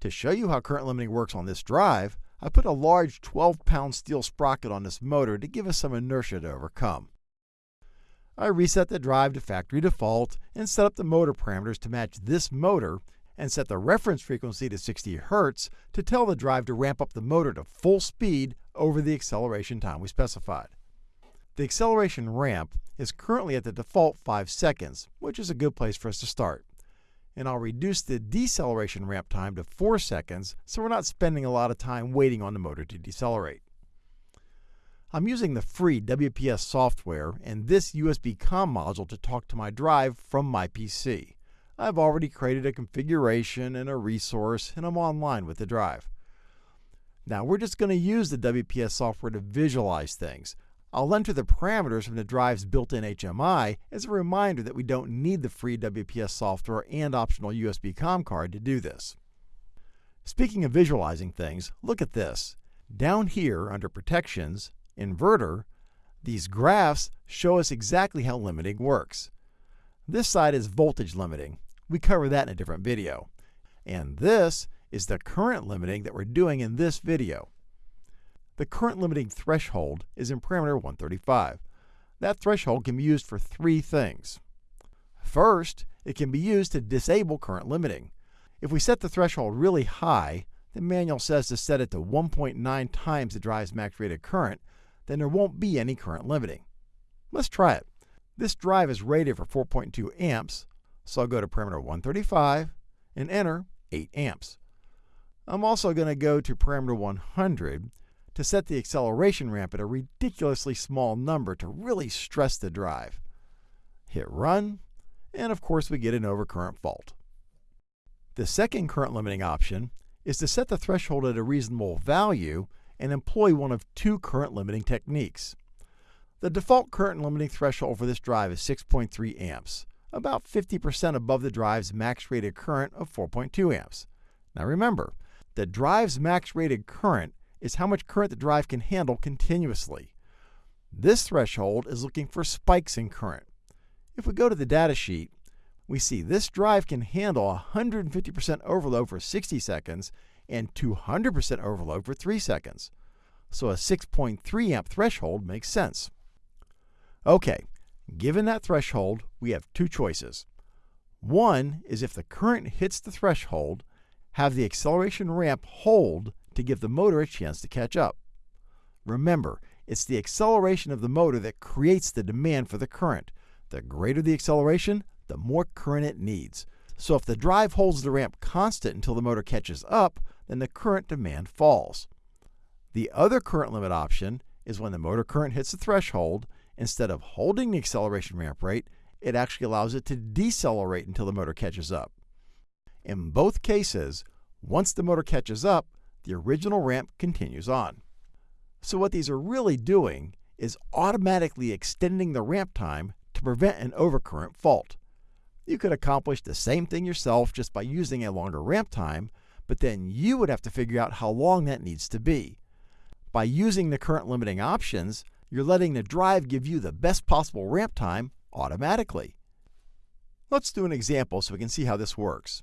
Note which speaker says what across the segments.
Speaker 1: To show you how current limiting works on this drive, I put a large 12-pound steel sprocket on this motor to give us some inertia to overcome. I reset the drive to factory default and set up the motor parameters to match this motor and set the reference frequency to 60 Hz to tell the drive to ramp up the motor to full speed over the acceleration time we specified. The acceleration ramp is currently at the default 5 seconds, which is a good place for us to start and I'll reduce the deceleration ramp time to 4 seconds so we're not spending a lot of time waiting on the motor to decelerate. I'm using the free WPS software and this USB COM module to talk to my drive from my PC. I've already created a configuration and a resource and I'm online with the drive. Now we're just going to use the WPS software to visualize things, I'll enter the parameters from the drive's built-in HMI as a reminder that we don't need the free WPS software and optional USB COM card to do this. Speaking of visualizing things, look at this. Down here under Protections, Inverter, these graphs show us exactly how limiting works. This side is voltage limiting. We cover that in a different video. And this is the current limiting that we're doing in this video. The current limiting threshold is in parameter 135. That threshold can be used for three things. First, it can be used to disable current limiting. If we set the threshold really high, the manual says to set it to 1.9 times the drive's max rated current, then there won't be any current limiting. Let's try it. This drive is rated for 4.2 amps, so I'll go to parameter 135 and enter 8 amps. I'm also going to go to parameter 100 to set the acceleration ramp at a ridiculously small number to really stress the drive. Hit run, and of course we get an overcurrent fault. The second current limiting option is to set the threshold at a reasonable value and employ one of two current limiting techniques. The default current limiting threshold for this drive is 6.3 amps, about 50% above the drive's max rated current of 4.2 amps. Now remember, the drive's max rated current is how much current the drive can handle continuously. This threshold is looking for spikes in current. If we go to the data sheet, we see this drive can handle 150% overload for 60 seconds and 200% overload for 3 seconds. So a 6.3 amp threshold makes sense. Okay, given that threshold, we have two choices. One is if the current hits the threshold, have the acceleration ramp hold to give the motor a chance to catch up. Remember, it's the acceleration of the motor that creates the demand for the current. The greater the acceleration, the more current it needs. So if the drive holds the ramp constant until the motor catches up, then the current demand falls. The other current limit option is when the motor current hits the threshold, instead of holding the acceleration ramp rate, it actually allows it to decelerate until the motor catches up. In both cases, once the motor catches up, the original ramp continues on. So what these are really doing is automatically extending the ramp time to prevent an overcurrent fault. You could accomplish the same thing yourself just by using a longer ramp time, but then you would have to figure out how long that needs to be. By using the current limiting options, you're letting the drive give you the best possible ramp time automatically. Let's do an example so we can see how this works.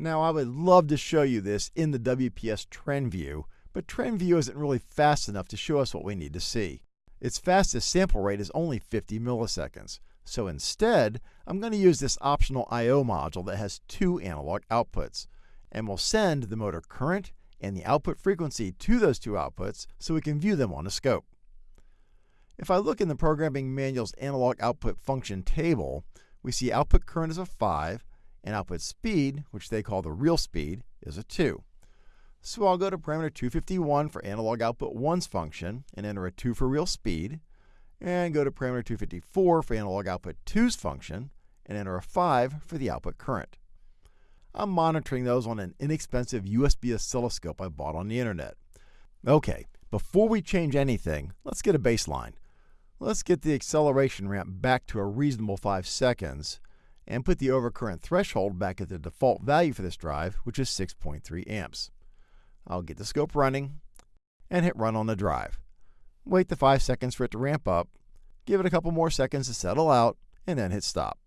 Speaker 1: Now, I would love to show you this in the WPS trend view, but trend view isn't really fast enough to show us what we need to see. Its fastest sample rate is only 50 milliseconds. So instead, I'm going to use this optional I.O. module that has two analog outputs, and we'll send the motor current and the output frequency to those two outputs so we can view them on a scope. If I look in the programming manual's analog output function table, we see output current is a 5 and output speed, which they call the real speed, is a 2. So I'll go to parameter 251 for analog output 1's function and enter a 2 for real speed, and go to parameter 254 for analog output 2's function and enter a 5 for the output current. I'm monitoring those on an inexpensive USB oscilloscope I bought on the internet. Okay, before we change anything, let's get a baseline. Let's get the acceleration ramp back to a reasonable 5 seconds and put the overcurrent threshold back at the default value for this drive, which is 6.3 amps. I'll get the scope running and hit run on the drive. Wait the 5 seconds for it to ramp up, give it a couple more seconds to settle out, and then hit stop.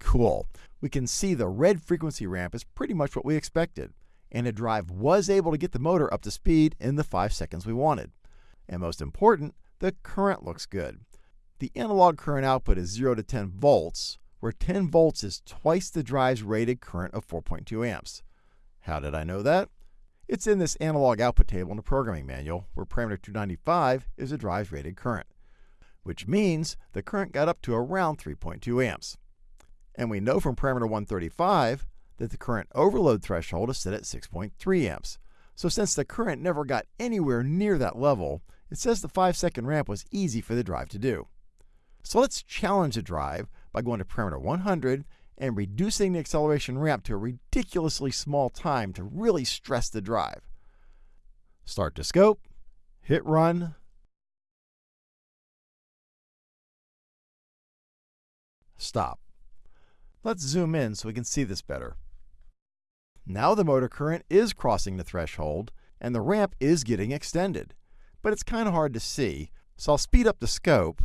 Speaker 1: Cool. We can see the red frequency ramp is pretty much what we expected. and the drive was able to get the motor up to speed in the 5 seconds we wanted. And most important, the current looks good. The analog current output is 0 to 10 volts, where 10 volts is twice the drive's rated current of 4.2 amps. How did I know that? It's in this analog output table in the programming manual, where parameter 295 is the drive's rated current, which means the current got up to around 3.2 amps. And we know from parameter 135 that the current overload threshold is set at 6.3 amps. So since the current never got anywhere near that level, it says the 5 second ramp was easy for the drive to do. So let's challenge the drive by going to parameter 100 and reducing the acceleration ramp to a ridiculously small time to really stress the drive. Start to scope, hit run, stop. Let's zoom in so we can see this better. Now the motor current is crossing the threshold and the ramp is getting extended, but it's kind of hard to see, so I'll speed up the scope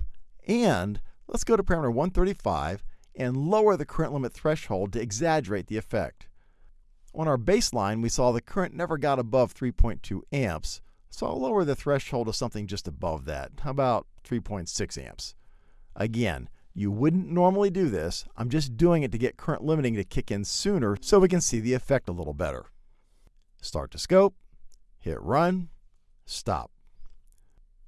Speaker 1: and let's go to parameter 135 and lower the current limit threshold to exaggerate the effect. On our baseline, we saw the current never got above 3.2 amps, so I'll lower the threshold to something just above that. How about 3.6 amps? Again, you wouldn't normally do this. I'm just doing it to get current limiting to kick in sooner so we can see the effect a little better. Start to scope, hit run, stop.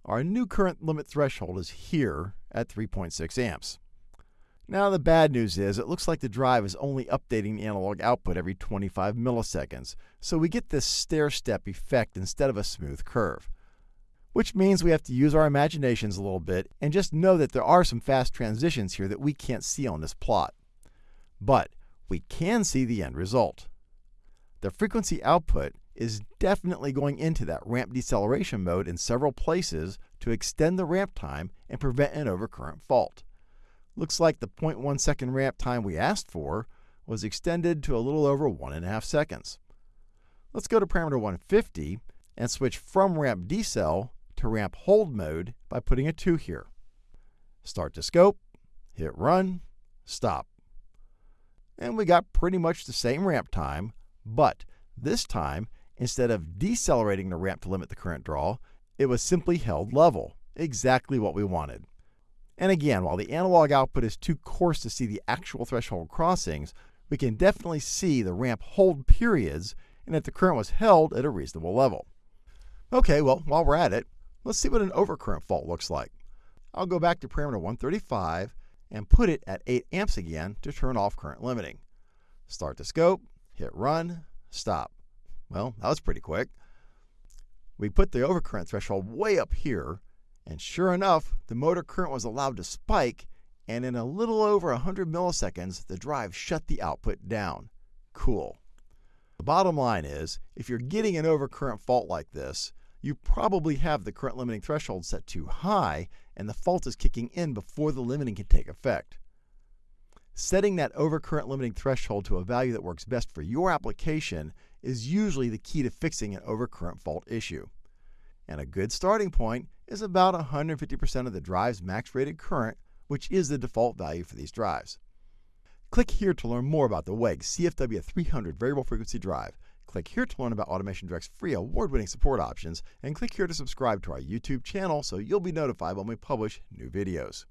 Speaker 1: Our new current limit threshold is here at 3.6 amps. Now the bad news is it looks like the drive is only updating the analog output every 25 milliseconds, so we get this stair-step effect instead of a smooth curve. Which means we have to use our imaginations a little bit and just know that there are some fast transitions here that we can't see on this plot. But we can see the end result. The frequency output is definitely going into that ramp deceleration mode in several places to extend the ramp time and prevent an overcurrent fault. Looks like the 0.1 second ramp time we asked for was extended to a little over 1.5 seconds. Let's go to parameter 150 and switch from ramp decel to ramp hold mode by putting a 2 here. Start to scope, hit run, stop. And we got pretty much the same ramp time, but this time, instead of decelerating the ramp to limit the current draw, it was simply held level, exactly what we wanted. And again, while the analog output is too coarse to see the actual threshold crossings, we can definitely see the ramp hold periods and that the current was held at a reasonable level. Okay, well, while we're at it, let's see what an overcurrent fault looks like. I'll go back to parameter 135 and put it at 8 amps again to turn off current limiting. Start the scope, hit run, stop. Well, that was pretty quick. We put the overcurrent threshold way up here and sure enough, the motor current was allowed to spike, and in a little over 100 milliseconds, the drive shut the output down. Cool. The bottom line is, if you're getting an overcurrent fault like this, you probably have the current limiting threshold set too high, and the fault is kicking in before the limiting can take effect. Setting that overcurrent limiting threshold to a value that works best for your application is usually the key to fixing an overcurrent fault issue. And a good starting point is about 150% of the drive's max rated current, which is the default value for these drives. Click here to learn more about the WEG CFW300 variable frequency drive. Click here to learn about Automation Direct's free award-winning support options, and click here to subscribe to our YouTube channel so you'll be notified when we publish new videos.